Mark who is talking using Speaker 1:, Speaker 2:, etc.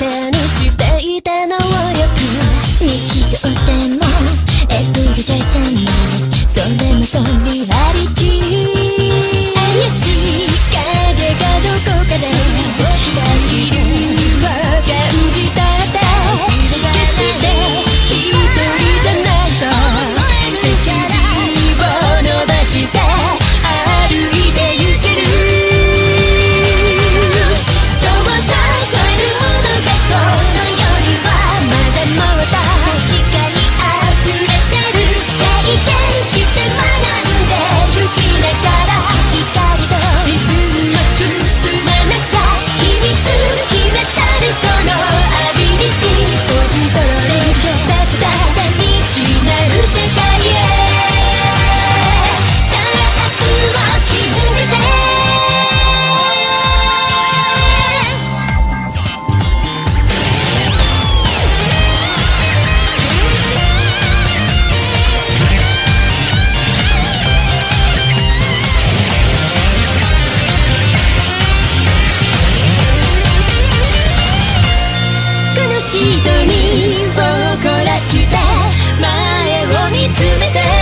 Speaker 1: 手にを凝らして前を見つめて